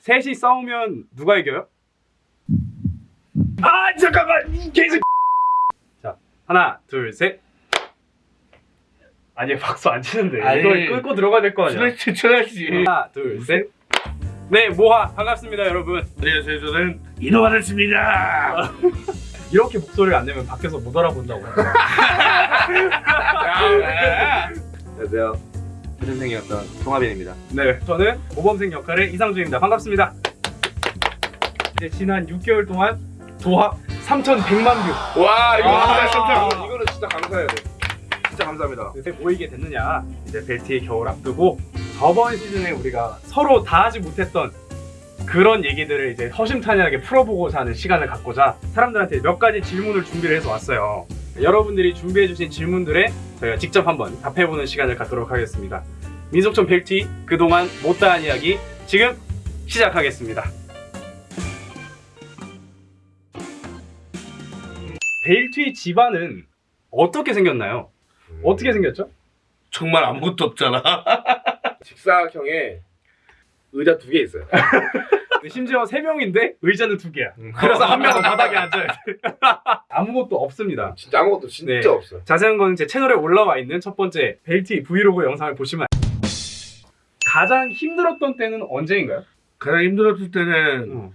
셋이 싸우면 누가 이겨요? 아 잠깐만 이 개새. 자 하나 둘 셋. 아니 박수 안 치는데 아니. 이걸 끌고 들어가야 될 거 아니야. 스트레스 쳐야지. 하나 둘 셋. 네 모하 반갑습니다 여러분. 안녕하세요. 저는 이노하였습니다. 이렇게 목소리를 안 내면 밖에서 못 알아본다고. 안녕하세요. 선생이었던 송하빈입니다. 네 저는 모범생 역할의 이상준입니다. 반갑습니다. 이제 지난 6개월 동안 도합 3,100만 view. 와 이거 진짜 깜짝이야. 아, 이거는 진짜 감사해야 돼. 진짜 감사합니다. 요새 모이게 됐느냐 이제 벨트의 겨울 앞두고 저번 시즌에 우리가 서로 다 하지 못했던 그런 얘기들을 이제 허심탄회하게 풀어보고자 하는 시간을 갖고자 사람들한테 몇 가지 질문을 준비를 해서 왔어요 여러분들이 준비해주신 질문들에 저희가 직접 한번 답해보는 시간을 갖도록 하겠습니다 민속촌 벨트 그동안 못다한 이야기 지금 시작하겠습니다 벨트의 집안은 어떻게 생겼나요? 어떻게 생겼죠? 정말 아무것도 없잖아. 직사각형에 의자 두 개 있어요. 심지어 세 명인데 의자는 두 개야. 그래서 한 명은 바닥에 앉아야 돼. 아무것도 없습니다. 진짜 아무것도 진짜 네. 없어요. 자세한 건제 채널에 올라와 있는 첫 번째 벨트 브이로그 영상을 보시면 가장 힘들었던 때는 언제인가요? 가장 힘들었을 때는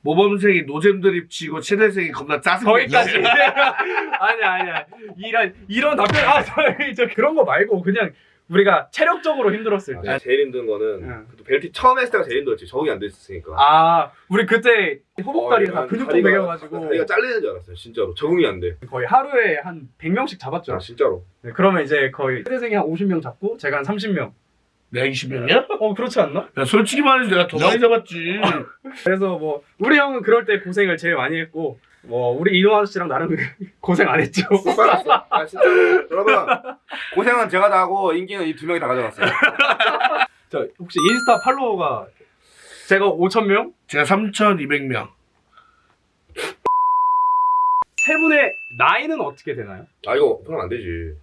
모범생이 노잼 드립 치고 최대생이 겁나 짜증 거기까지. 아니야 아니야. 이런 이런 답변 아 저희 저 그런 거 말고 그냥 우리가 체력적으로 힘들었을 때. 아, 제일 힘든 거는 응. 그래도 벨트 처음 했을 때가 제일 힘들었지. 적응이 안 됐으니까. 아 우리 그때 허벅다리가 다 어, 다리가- 매겨가지고 다리가 잘리는 줄 알았어요. 진짜로 적응이 안 돼. 거의 하루에 한 100명씩 잡았죠. 아 진짜로. 네, 그러면 이제 거의 세대생이 한 50명 잡고 제가 한 30명. 내가 20명이야? 어 그렇지 않나? 야, 솔직히 말해서 내가 더 많이 잡았지. 그래서 뭐 우리 형은 그럴 때 고생을 제일 많이 했고 뭐 우리 이노 아저씨랑 나름 고생 안 했죠. 못 받았어. 아 진짜로. 여러분 고생은 제가 다 하고 인기는 이 두 명이 다 가져갔어요. 저 혹시 인스타 팔로워가 제가 5천 명? 제가 3,200명. 세 분의 나이는 어떻게 되나요? 아 이거 오픈하면 안 되지.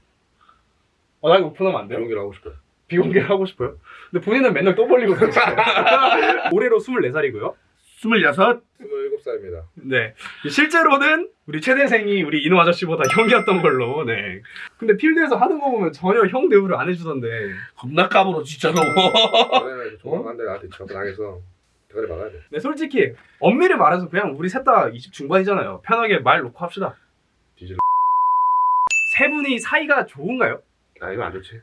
어, 나 이거 오픈하면 안 돼요? 연기를 하고 싶어요. 비공개를 하고 싶어요. 근데 본인은 맨날 또 벌리고 그러잖아요. 올해로 24살이고요. 26. 27살입니다. 네. 실제로는 우리 최대생이 우리 이노 아저씨보다 형이었던 걸로. 네. 근데 필드에서 하는 거 보면 전혀 형 대우를 안 해주던데. 겁나 까불어 진짜로. 조만간데 나한테 접근하겠어. 대가리 막아야 돼. 네, 솔직히 엄밀히 말해서 그냥 우리 셋 다 20 중반이잖아요. 편하게 말 놓고 합시다. 뒤질. 세 분이 사이가 좋은가요? 아 이거 안 좋지.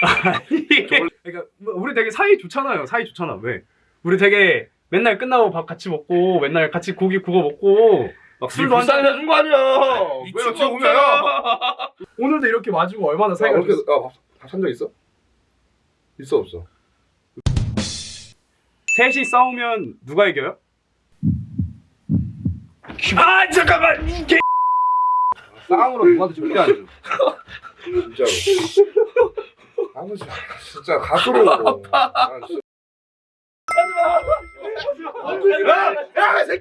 그러니까 뭐 우리 되게 사이 좋잖아요. 사이 좋잖아. 왜? 우리 되게 맨날 끝나고 밥 같이 먹고 맨날 같이 고기 구워 먹고 막 술도 한 잔. 해준 거 아니야. 왜 어떻게 보면요? 오늘도 이렇게 마주고 얼마나 사이가 사이가 이렇게 좋... 밥산 적 있어? 있어 없어? 셋이 싸우면 누가 이겨요? 아 잠깐만 이게 쌍으로 누구한테 절대 안 줘. 진짜로. 아버지 진짜 가수로. 난 진짜-